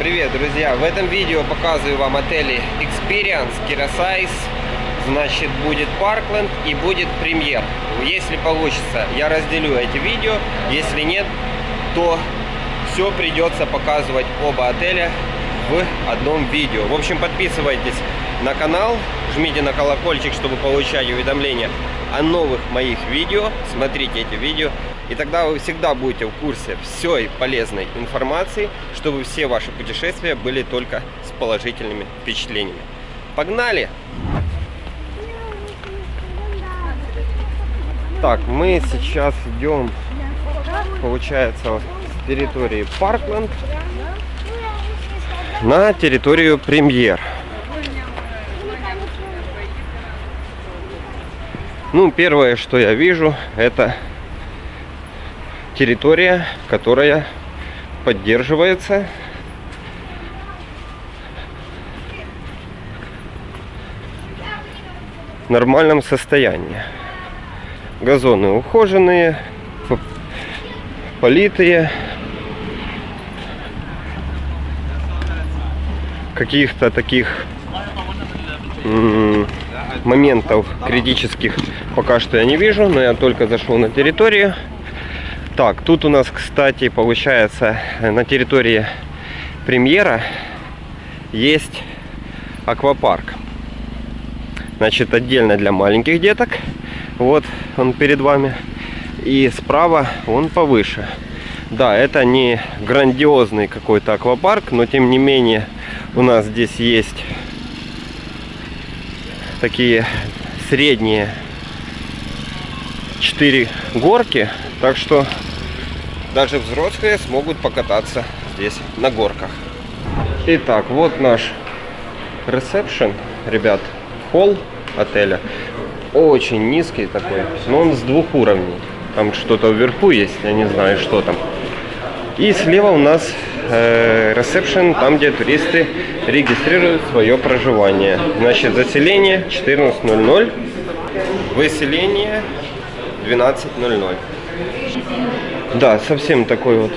Привет, друзья! В этом видео показываю вам отели Experience, Кирасайс, значит будет Паркленд и будет Премьер. Если получится, я разделю эти видео, если нет, то все придется показывать оба отеля в одном видео. В общем, подписывайтесь на канал, жмите на колокольчик, чтобы получать уведомления о новых моих видео. Смотрите эти видео. И тогда вы всегда будете в курсе всей полезной информации, чтобы все ваши путешествия были только с положительными впечатлениями. Погнали! Так, мы сейчас идем, получается, с территории Паркленд на территорию Премьер. Ну, первое, что я вижу, это территория, которая поддерживается в нормальном состоянии. Газоны ухоженные, политые. Каких-то таких моментов критических пока что я не вижу, но я только зашел на территорию. Так, тут у нас, кстати, получается, на территории премьера есть аквапарк. Значит, отдельно для маленьких деток. Вот он перед вами. И справа он повыше. Да, это не грандиозный какой-то аквапарк, но тем не менее у нас здесь есть такие средние 4 горки. Так что даже взрослые смогут покататься здесь на горках. Итак, вот наш ресепшн, ребят, холл отеля. Очень низкий такой, но он с двух уровней. Там что-то вверху есть, я не знаю, что там. И слева у нас э, ресепшн, там, где туристы регистрируют свое проживание. Значит, заселение 14.00, выселение 12.00. Да, совсем такой вот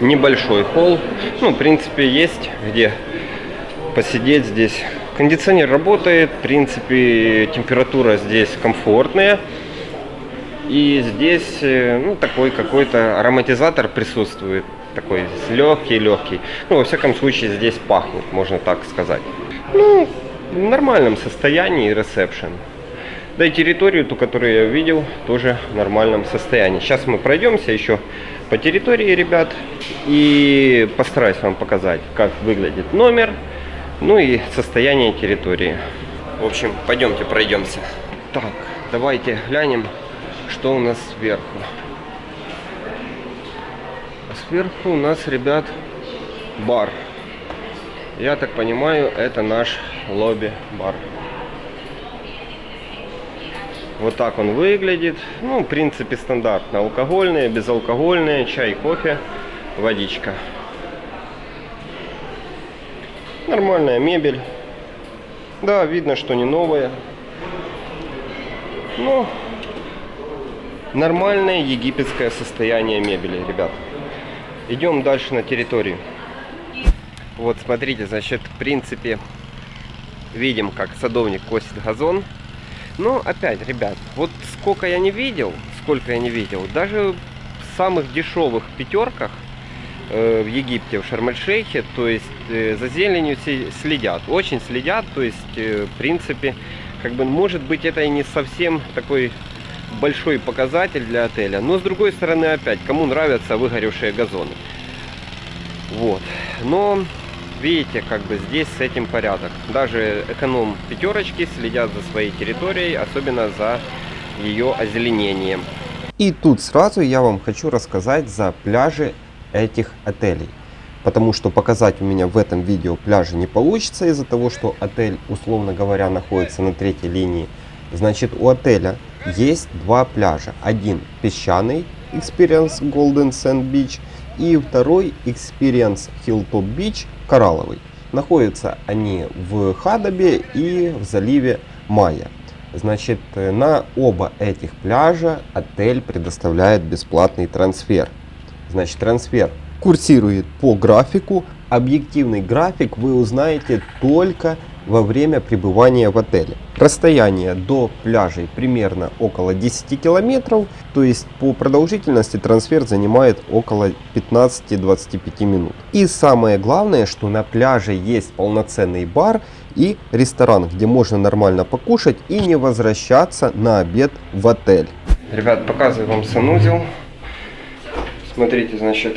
небольшой холл. Ну, в принципе, есть где посидеть здесь. Кондиционер работает, в принципе, температура здесь комфортная. И здесь, э, ну, такой какой-то ароматизатор присутствует. Такой легкий-легкий. Ну, во всяком случае, здесь пахнет, можно так сказать. Ну, в нормальном состоянии ресепшн. Да и территорию, ту, которую я видел, тоже в нормальном состоянии. Сейчас мы пройдемся еще по территории, ребят, и постараюсь вам показать, как выглядит номер, ну и состояние территории. В общем, пойдемте пройдемся. Так, давайте глянем, что у нас сверху. Сверху у нас, ребят, бар. Я так понимаю, это наш лобби-бар. Вот так он выглядит. Ну, в принципе, стандартно. Алкогольные, безалкогольные, чай, кофе, водичка. Нормальная мебель. Да, видно, что не новая. Но нормальное египетское состояние мебели, ребят. Идем дальше на территорию. Вот, смотрите, значит, в принципе, видим, как садовник косит газон. Но опять, ребят, вот сколько я не видел, сколько я не видел, даже в самых дешевых пятерках э, в Египте, в Шарм-эль-Шейхе, то есть э, за зеленью следят, очень следят, то есть э, в принципе, как бы может быть это и не совсем такой большой показатель для отеля, но с другой стороны опять, кому нравятся выгоревшие газоны. Вот, но Видите, как бы здесь с этим порядок. Даже эконом пятерочки следят за своей территорией, особенно за ее озеленением. И тут сразу я вам хочу рассказать за пляжи этих отелей. Потому что показать у меня в этом видео пляжи не получится из-за того, что отель, условно говоря, находится на третьей линии. Значит, у отеля есть два пляжа. Один песчаный, Experience Golden Sand Beach, и второй Experience Hilltop Beach коралловый. Находятся они в Хадабе и в заливе Майя. Значит, на оба этих пляжа отель предоставляет бесплатный трансфер. Значит, трансфер курсирует по графику. Объективный график вы узнаете только во время пребывания в отеле. Расстояние до пляжей примерно около 10 километров, то есть по продолжительности трансфер занимает около 15-25 минут. И самое главное, что на пляже есть полноценный бар и ресторан, где можно нормально покушать и не возвращаться на обед в отель. Ребят, показываю вам санузел. Смотрите, значит,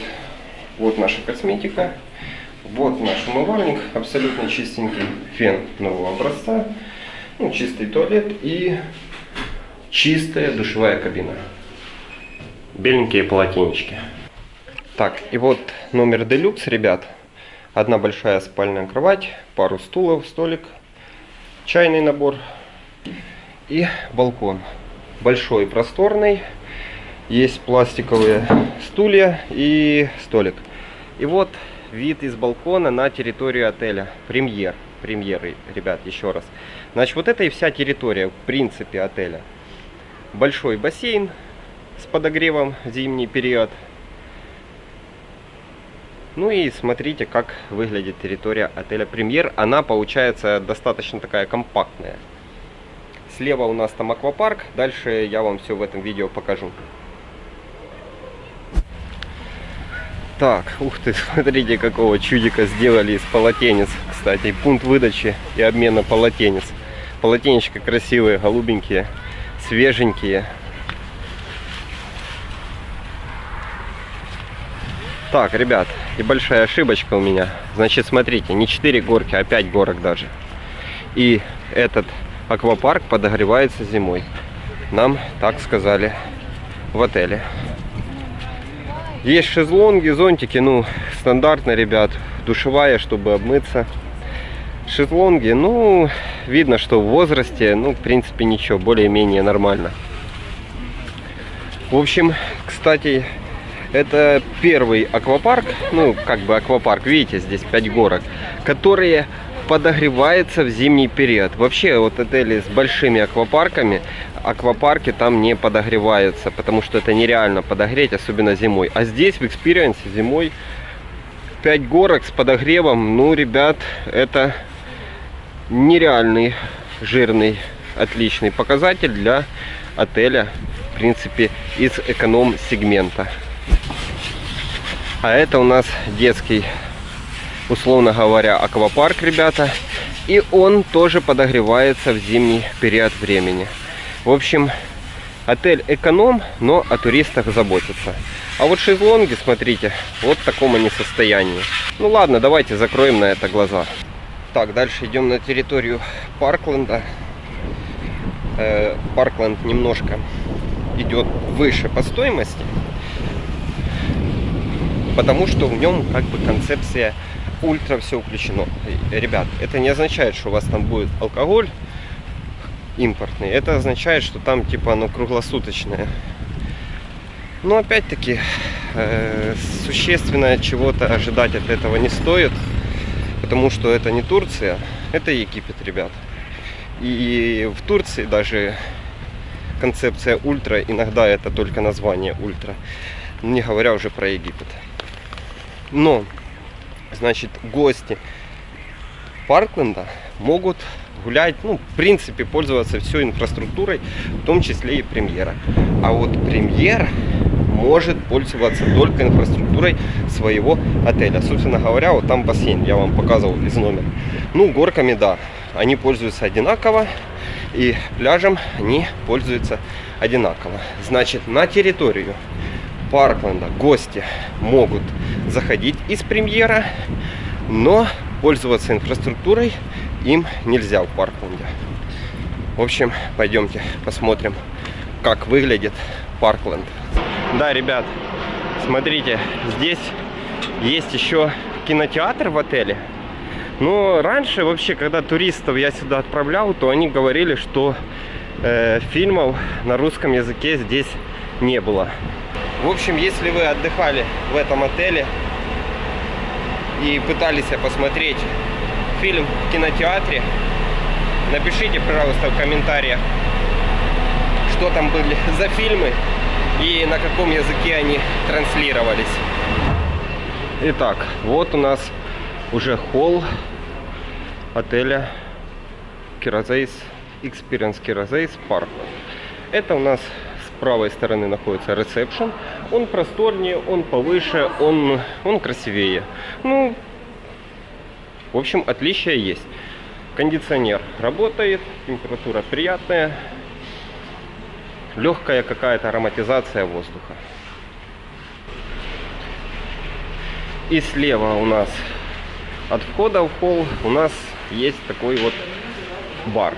вот наша косметика. Вот наш умывальник, абсолютно чистенький фен нового образца, ну, чистый туалет и чистая душевая кабина. Беленькие полотенечки. Так, и вот номер делюкс, ребят. Одна большая спальная кровать, пару стулов, столик, чайный набор и балкон. Большой, просторный. Есть пластиковые стулья и столик. И вот вид из балкона на территорию отеля. Премьер. Премьеры, ребят, еще раз. Значит, вот это и вся территория, в принципе, отеля. Большой бассейн с подогревом в зимний период. Ну и смотрите, как выглядит территория отеля Премьер. Она получается достаточно такая компактная. Слева у нас там аквапарк. Дальше я вам все в этом видео покажу. Так, ух ты, смотрите, какого чудика сделали из полотенец. Кстати, пункт выдачи и обмена полотенец. Полотенечка красивые, голубенькие, свеженькие. Так, ребят, небольшая ошибочка у меня. Значит, смотрите, не 4 горки, а 5 горок даже. И этот аквапарк подогревается зимой. Нам так сказали в отеле. Есть шезлонги, зонтики, ну, стандартно, ребят. Душевая, чтобы обмыться. Шезлонги, ну, видно, что в возрасте, ну, в принципе, ничего, более-менее нормально. В общем, кстати, это первый аквапарк, ну, как бы аквапарк, видите, здесь 5 горок, которые подогревается в зимний период. Вообще, вот отели с большими аквапарками, аквапарки там не подогреваются, потому что это нереально подогреть, особенно зимой. А здесь в Experience зимой 5 горок с подогревом, ну, ребят, это нереальный, жирный, отличный показатель для отеля, в принципе, из эконом-сегмента. А это у нас детский условно говоря, аквапарк, ребята. И он тоже подогревается в зимний период времени. В общем, отель эконом, но о туристах заботится. А вот шезлонги, смотрите, вот в таком они состоянии. Ну ладно, давайте закроем на это глаза. Так, дальше идем на территорию Паркленда. Э, Паркленд немножко идет выше по стоимости, потому что в нем как бы концепция ультра все включено. Ребят, это не означает, что у вас там будет алкоголь импортный. Это означает, что там типа оно круглосуточное. Но опять-таки э, существенно чего-то ожидать от этого не стоит. Потому что это не Турция, это Египет, ребят. И в Турции даже концепция ультра, иногда это только название ультра. Не говоря уже про Египет. Но значит, гости Паркленда могут гулять, ну, в принципе, пользоваться всей инфраструктурой, в том числе и премьера. А вот премьер может пользоваться только инфраструктурой своего отеля. Собственно говоря, вот там бассейн, я вам показывал из номера. Ну, горками, да, они пользуются одинаково, и пляжем они пользуются одинаково. Значит, на территорию Паркленда гости могут заходить из премьера, но пользоваться инфраструктурой им нельзя в Паркленде. В общем, пойдемте посмотрим, как выглядит Паркленд. Да, ребят, смотрите, здесь есть еще кинотеатр в отеле. Но раньше вообще, когда туристов я сюда отправлял, то они говорили, что э, фильмов на русском языке здесь не было. В общем, если вы отдыхали в этом отеле и пытались посмотреть фильм в кинотеатре, напишите, пожалуйста, в комментариях, что там были за фильмы и на каком языке они транслировались. Итак, вот у нас уже холл отеля Киразейс Experience Киразейс Парк. Это у нас правой стороны находится ресепшн. Он просторнее, он повыше, он, он красивее. Ну, в общем, отличия есть. Кондиционер работает, температура приятная, легкая какая-то ароматизация воздуха. И слева у нас от входа в холл у нас есть такой вот бар.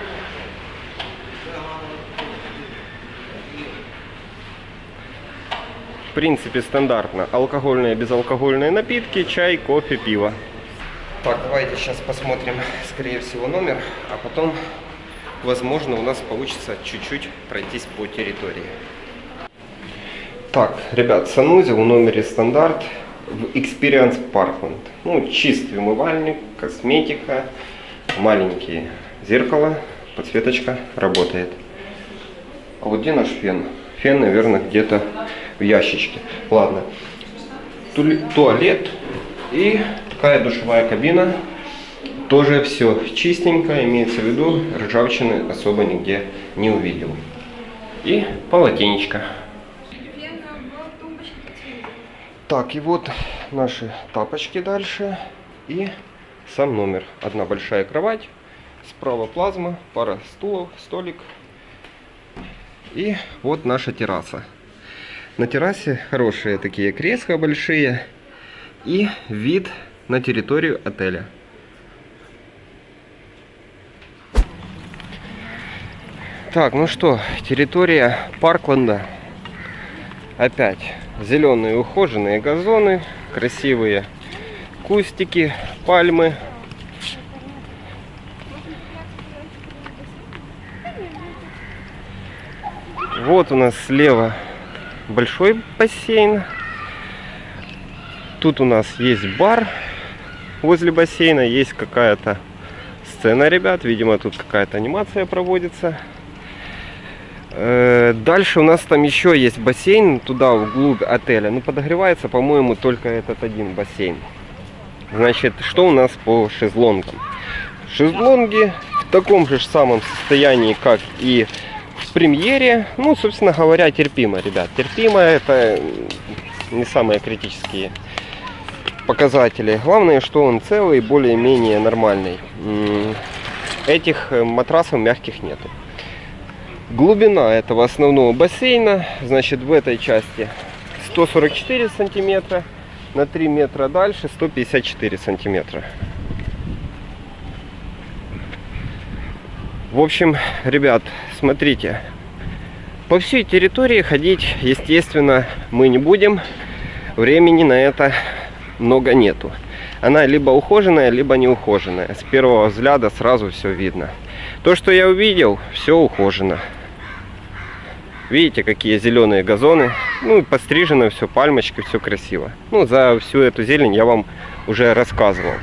Принципе стандартно. Алкогольные, безалкогольные напитки, чай, кофе, пиво. Так, давайте сейчас посмотрим, скорее всего, номер, а потом, возможно, у нас получится чуть-чуть пройтись по территории. Так, ребят, санузел в номере стандарт в Experience Parkland. Ну, чистый умывальник, косметика, маленькие зеркало, подсветочка работает. А вот где наш фен? Фен, наверное, где-то в ящичке. Ладно. Туалет и такая душевая кабина. Тоже все чистенько, имеется в виду, ржавчины особо нигде не увидел. И полотенечко. Так, и вот наши тапочки дальше. И сам номер. Одна большая кровать. Справа плазма, пара стулов, столик. И вот наша терраса. На террасе хорошие такие кресла большие. И вид на территорию отеля. Так, ну что, территория Паркленда. Опять зеленые ухоженные газоны, красивые кустики, пальмы. Вот у нас слева большой бассейн. Тут у нас есть бар возле бассейна, есть какая-то сцена, ребят. Видимо, тут какая-то анимация проводится. Э, дальше у нас там еще есть бассейн, туда вглубь отеля. Ну, подогревается, по-моему, только этот один бассейн. Значит, что у нас по шезлонгам? Шезлонги в таком же самом состоянии, как и в премьере. Ну, собственно говоря, терпимо, ребят. Терпимо это не самые критические показатели. Главное, что он целый, более-менее нормальный. Этих э, матрасов мягких нету. Глубина этого основного бассейна, значит, в этой части 144 сантиметра, на 3 метра дальше 154 сантиметра. В общем, ребят, смотрите, по всей территории ходить, естественно, мы не будем. Времени на это много нету. Она либо ухоженная, либо не ухоженная. С первого взгляда сразу все видно. То, что я увидел, все ухожено. Видите, какие зеленые газоны. Ну, пострижено все, пальмочки, все красиво. Ну, за всю эту зелень я вам уже рассказывал.